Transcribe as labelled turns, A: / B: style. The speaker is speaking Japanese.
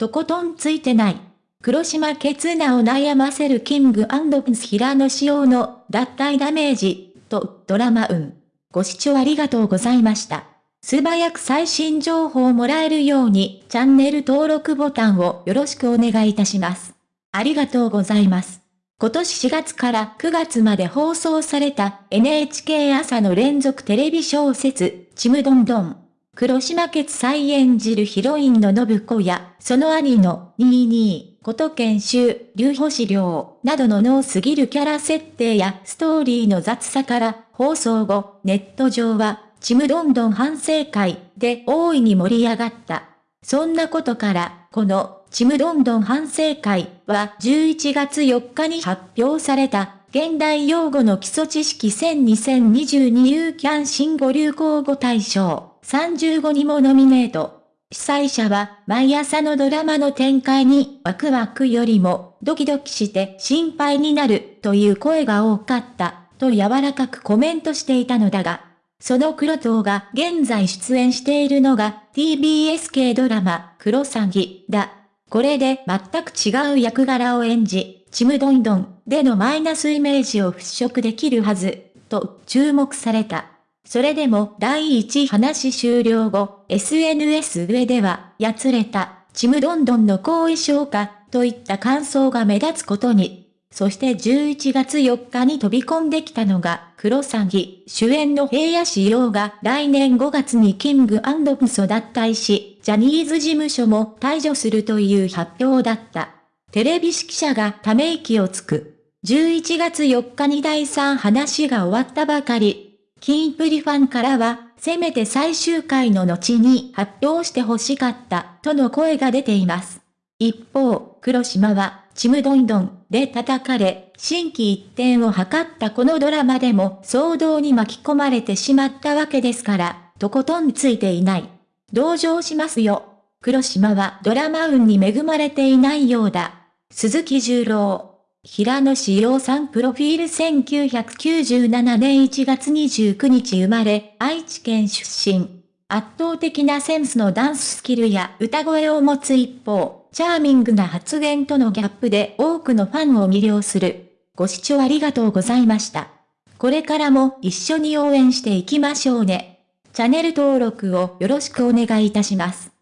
A: とことんついてない。黒島ケツナを悩ませるキングプンドス平野仕様の脱退ダメージとドラマ運。ご視聴ありがとうございました。素早く最新情報をもらえるようにチャンネル登録ボタンをよろしくお願いいたします。ありがとうございます。今年4月から9月まで放送された NHK 朝の連続テレビ小説、ちむどんどん。黒島決再演じるヒロインの信子や、その兄の22、こと研修、竜星亮などの脳すぎるキャラ設定やストーリーの雑さから放送後、ネット上は、ちむどんどん反省会で大いに盛り上がった。そんなことから、この、ちむどんどん反省会は11月4日に発表された、現代用語の基礎知識1000 2022ユーキャン新語流行語大賞。35にもノミネート。主催者は、毎朝のドラマの展開にワクワクよりもドキドキして心配になるという声が多かったと柔らかくコメントしていたのだが、その黒党が現在出演しているのが TBS 系ドラマ、クロサギだ。これで全く違う役柄を演じ、ちむどんどんでのマイナスイメージを払拭できるはず、と注目された。それでも第1話終了後、SNS 上では、やつれた、ちむどんどんの後遺症か、といった感想が目立つことに。そして11月4日に飛び込んできたのが、クロサギ、主演の平野仕様が来年5月にキングプソ脱退し、ジャニーズ事務所も退場するという発表だった。テレビ指揮者がため息をつく。11月4日に第3話が終わったばかり、キンプリファンからは、せめて最終回の後に発表してほしかった、との声が出ています。一方、黒島は、ちむどんどんで叩かれ、心機一転を図ったこのドラマでも騒動に巻き込まれてしまったわけですから、とことんついていない。同情しますよ。黒島はドラマ運に恵まれていないようだ。鈴木十郎。平野志陽さんプロフィール1997年1月29日生まれ、愛知県出身。圧倒的なセンスのダンススキルや歌声を持つ一方、チャーミングな発言とのギャップで多くのファンを魅了する。ご視聴ありがとうございました。これからも一緒に応援していきましょうね。チャンネル登録をよろしくお願いいたします。